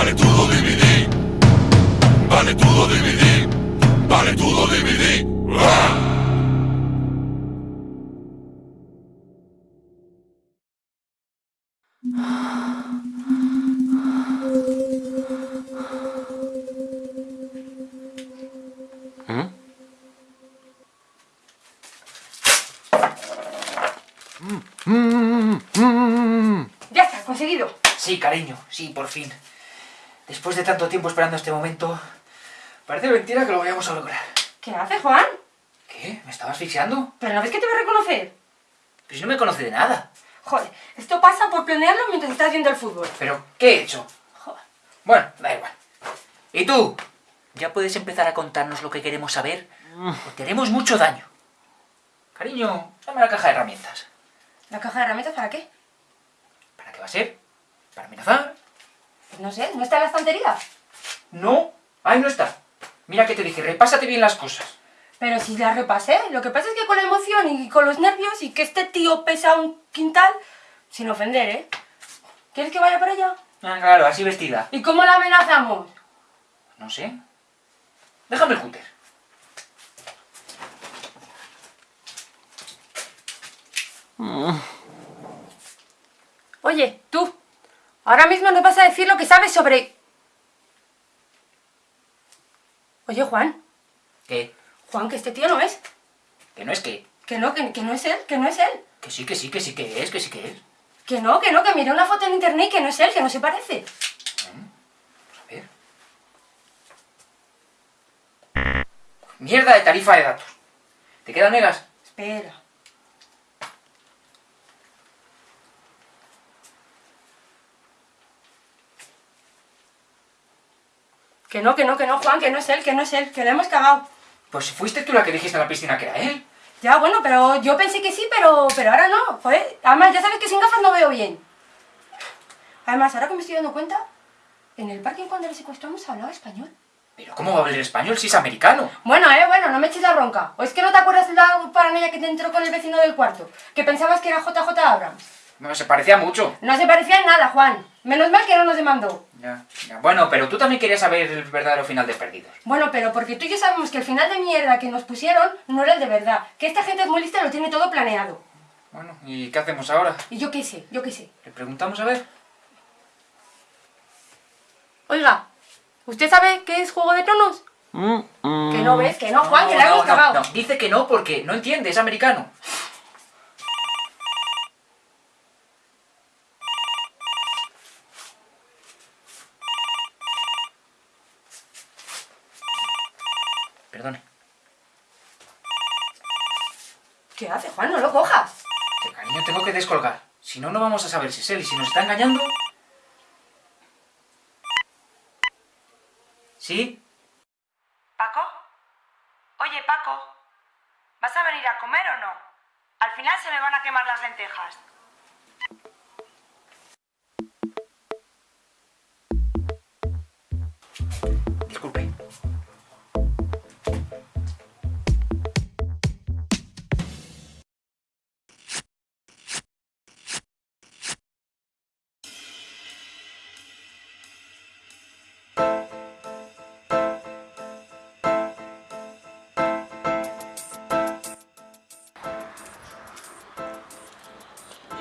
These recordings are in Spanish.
Vale todo DVD. Vale todo DVD. Vale todo DVD. ¡Ah! Ya está, conseguido. Sí, cariño, sí, por fin. Después de tanto tiempo esperando este momento, parece mentira que lo vayamos a lograr. ¿Qué haces, Juan? ¿Qué? ¿Me estaba asfixiando? ¿Pero no ves que te voy a reconocer? Pues si no me conoce de nada. Joder, esto pasa por planearlo mientras estás viendo el fútbol. ¿Pero qué he hecho? Joder. Bueno, da igual. ¿Y tú? ¿Ya puedes empezar a contarnos lo que queremos saber? Porque haremos mucho daño. Cariño, dame la caja de herramientas. ¿La caja de herramientas para qué? ¿Para qué va a ser? ¿Para amenazar? No sé, ¿no está en la estantería? No, ahí no está. Mira que te dije, repásate bien las cosas. Pero si la repasé, lo que pasa es que con la emoción y con los nervios y que este tío pesa un quintal, sin ofender, ¿eh? ¿Quieres que vaya para allá? Ah, claro, así vestida. ¿Y cómo la amenazamos? No sé. Déjame el cúter. Oye, tú, ahora mismo nos vas a decir lo que sabes sobre... Oye, Juan, ¿Qué? Juan, que este tío no es. ¿Que no es que? Que no, que, que no es él, que no es él. Que sí, que sí, que sí que es, que sí que es. Que no, que no, que miré una foto en internet y que no es él, que no se parece. Vamos a ver. Mierda de tarifa de datos. ¿Te quedan megas? Espera. Que no, que no, que no, Juan, que no es él, que no es él, que le hemos cagado. Pues fuiste tú la que dijiste en la piscina que era él. Ya, bueno, pero yo pensé que sí, pero, pero ahora no. Joder, además, ya sabes que sin gafas no veo bien. Además, ahora que me estoy dando cuenta, en el parking cuando le secuestramos hablaba español. Pero ¿cómo va a hablar español si es americano? Bueno, eh, bueno, no me eches la bronca. ¿O es que no te acuerdas de la paranoia que te entró con el vecino del cuarto? Que pensabas que era JJ Abrams. No, se parecía mucho. No se parecía en nada, Juan. Menos mal que no nos demandó. Ya, ya. Bueno, pero tú también querías saber el verdadero final de Perdidos. Bueno, pero porque tú y yo sabemos que el final de mierda que nos pusieron no era el de verdad. Que esta gente es muy lista y lo tiene todo planeado. Bueno, ¿y qué hacemos ahora? Y yo qué sé, yo qué sé. ¿Le preguntamos a ver? Oiga, ¿usted sabe qué es Juego de Tronos? Que no ves, que no, Juan, que la no, hemos no, cagado. no. Dice que no porque no entiende, es americano. Perdone. ¿Qué hace, Juan? No lo cojas. Que cariño, tengo que descolgar. Si no, no vamos a saber si es él y si nos está engañando. ¿Sí? ¿Paco? Oye, Paco, ¿vas a venir a comer o no? Al final se me van a quemar las lentejas.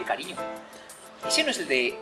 Cariño. ¿Ese no es el de